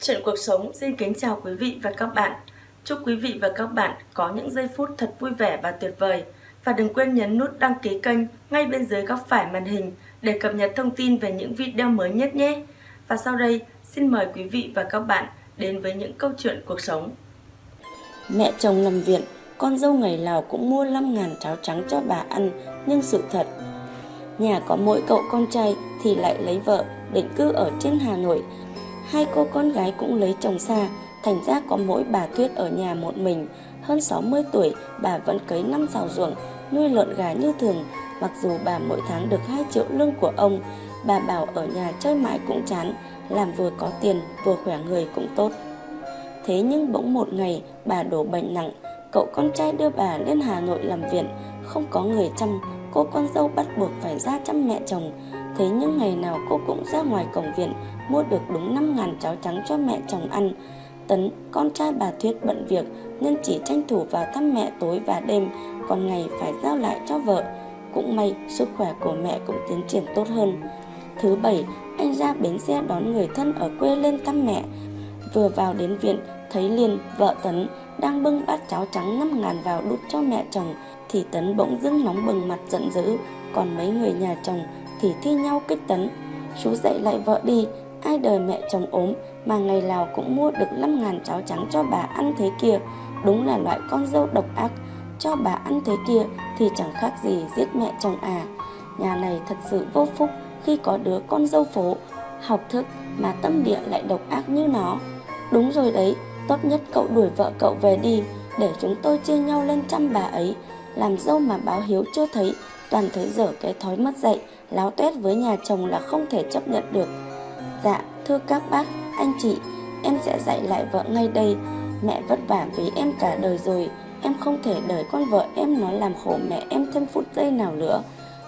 Chuyện cuộc sống xin kính chào quý vị và các bạn. Chúc quý vị và các bạn có những giây phút thật vui vẻ và tuyệt vời. Và đừng quên nhấn nút đăng ký kênh ngay bên dưới góc phải màn hình để cập nhật thông tin về những video mới nhất nhé. Và sau đây, xin mời quý vị và các bạn đến với những câu chuyện cuộc sống. Mẹ chồng nằm viện, con dâu ngày nào cũng mua 5 ngàn cháo trắng cho bà ăn, nhưng sự thật, nhà có mỗi cậu con trai thì lại lấy vợ, định cư ở trên Hà Nội. Hai cô con gái cũng lấy chồng xa, thành ra có mỗi bà Tuyết ở nhà một mình. Hơn 60 tuổi, bà vẫn cấy năm xào ruộng, nuôi lợn gà như thường, mặc dù bà mỗi tháng được 2 triệu lương của ông. Bà bảo ở nhà chơi mãi cũng chán, làm vừa có tiền, vừa khỏe người cũng tốt. Thế nhưng bỗng một ngày, bà đổ bệnh nặng, cậu con trai đưa bà lên Hà Nội làm viện, không có người chăm, cô con dâu bắt buộc phải ra chăm mẹ chồng. Thế nhưng ngày nào cô cũng ra ngoài cổng viện mua được đúng 5 ngàn cháo trắng cho mẹ chồng ăn. Tấn, con trai bà Thuyết bận việc nên chỉ tranh thủ vào thăm mẹ tối và đêm, còn ngày phải giao lại cho vợ. Cũng may sức khỏe của mẹ cũng tiến triển tốt hơn. Thứ bảy, anh ra bến xe đón người thân ở quê lên thăm mẹ. Vừa vào đến viện, thấy liền vợ Tấn, đang bưng bát cháo trắng 5 ngàn vào đút cho mẹ chồng, thì Tấn bỗng dưng nóng bừng mặt giận dữ, còn mấy người nhà chồng thì thi nhau kích Tấn. Chú dậy lại vợ đi, ai đời mẹ chồng ốm mà ngày nào cũng mua được 5 ngàn cháo trắng cho bà ăn thế kia, đúng là loại con dâu độc ác, cho bà ăn thế kia thì chẳng khác gì giết mẹ chồng à. Nhà này thật sự vô phúc khi có đứa con dâu phố, học thức mà tâm địa lại độc ác như nó. Đúng rồi đấy, tốt nhất cậu đuổi vợ cậu về đi, để chúng tôi chia nhau lên chăm bà ấy. Làm dâu mà báo hiếu chưa thấy, toàn thấy dở cái thói mất dạy, láo tuét với nhà chồng là không thể chấp nhận được. Dạ, thưa các bác, anh chị, em sẽ dạy lại vợ ngay đây. Mẹ vất vả vì em cả đời rồi, em không thể đợi con vợ em nó làm khổ mẹ em thêm phút giây nào nữa.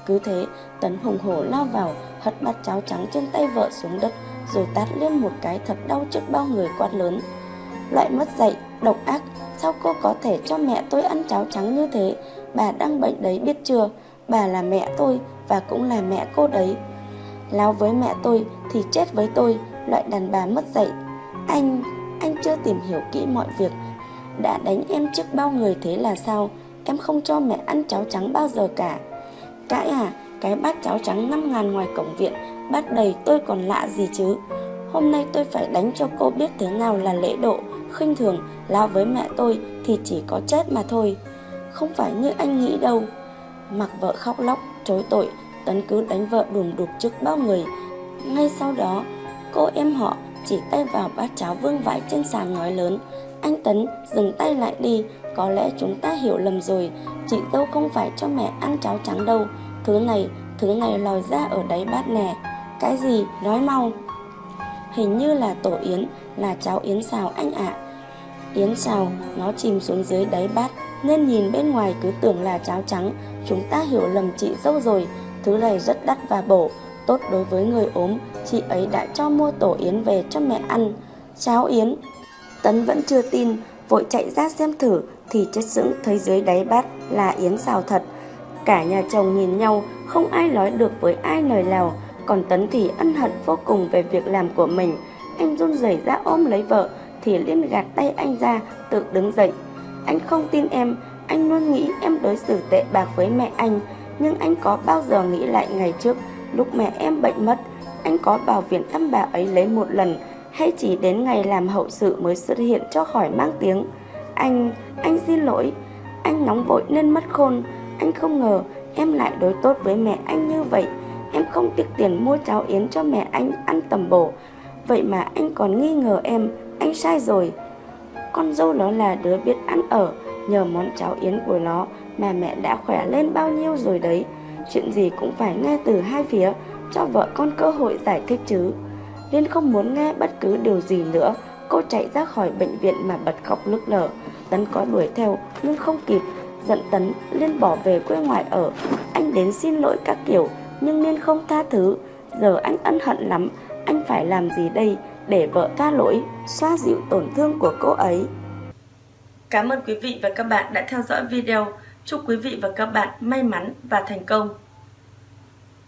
Cứ thế, Tấn hùng hổ lao vào, hất bát cháo trắng trên tay vợ xuống đất, rồi tát lên một cái thật đau trước bao người quát lớn. Loại mất dạy, độc ác, sao cô có thể cho mẹ tôi ăn cháo trắng như thế? Bà đang bệnh đấy biết chưa? Bà là mẹ tôi và cũng là mẹ cô đấy. Láo với mẹ tôi thì chết với tôi, loại đàn bà mất dạy. Anh, anh chưa tìm hiểu kỹ mọi việc. Đã đánh em trước bao người thế là sao? Em không cho mẹ ăn cháo trắng bao giờ cả. Cãi à, cái bát cháo trắng 5 ngàn ngoài cổng viện, bát đầy tôi còn lạ gì chứ. Hôm nay tôi phải đánh cho cô biết thế nào là lễ độ, khinh thường, lao với mẹ tôi thì chỉ có chết mà thôi. Không phải như anh nghĩ đâu. Mặc vợ khóc lóc, chối tội, Tấn cứ đánh vợ đùm đục trước bao người. Ngay sau đó, cô em họ chỉ tay vào bát cháo vương vãi trên sàn nói lớn. Anh Tấn dừng tay lại đi, có lẽ chúng ta hiểu lầm rồi, chị dâu không phải cho mẹ ăn cháo trắng đâu. Thứ này, thứ này lòi ra ở đáy bát nè. Cái gì? Nói mau. Hình như là tổ yến, là cháo yến xào anh ạ. Yến xào, nó chìm xuống dưới đáy bát, nên nhìn bên ngoài cứ tưởng là cháo trắng. Chúng ta hiểu lầm chị dâu rồi, thứ này rất đắt và bổ, tốt đối với người ốm. Chị ấy đã cho mua tổ yến về cho mẹ ăn. Cháo yến. Tấn vẫn chưa tin, vội chạy ra xem thử thì chết sững thấy dưới đáy bát là yến xào thật. Cả nhà chồng nhìn nhau, không ai nói được với ai lời nào, còn Tấn thì ân hận vô cùng về việc làm của mình. Anh run rẩy ra ôm lấy vợ, thì liên gạt tay anh ra, tự đứng dậy. Anh không tin em, anh luôn nghĩ em đối xử tệ bạc với mẹ anh, nhưng anh có bao giờ nghĩ lại ngày trước, lúc mẹ em bệnh mất, anh có vào viện thăm bà ấy lấy một lần, hay chỉ đến ngày làm hậu sự mới xuất hiện cho khỏi mang tiếng. Anh, anh xin lỗi, anh nóng vội nên mất khôn, anh không ngờ em lại đối tốt với mẹ anh như vậy. Em không tiếc tiền mua cháo yến cho mẹ anh ăn tầm bổ. Vậy mà anh còn nghi ngờ em, anh sai rồi. Con dâu nó là đứa biết ăn ở, nhờ món cháo yến của nó mà mẹ đã khỏe lên bao nhiêu rồi đấy. Chuyện gì cũng phải nghe từ hai phía, cho vợ con cơ hội giải thích chứ. Liên không muốn nghe bất cứ điều gì nữa, cô chạy ra khỏi bệnh viện mà bật khóc nức nở. Tấn có đuổi theo nhưng không kịp, giận Tấn, Liên bỏ về quê ngoại ở. Anh đến xin lỗi các kiểu, nhưng Liên không tha thứ. Giờ anh ân hận lắm, anh phải làm gì đây để vợ tha lỗi, xoa dịu tổn thương của cô ấy. Cảm ơn quý vị và các bạn đã theo dõi video. Chúc quý vị và các bạn may mắn và thành công.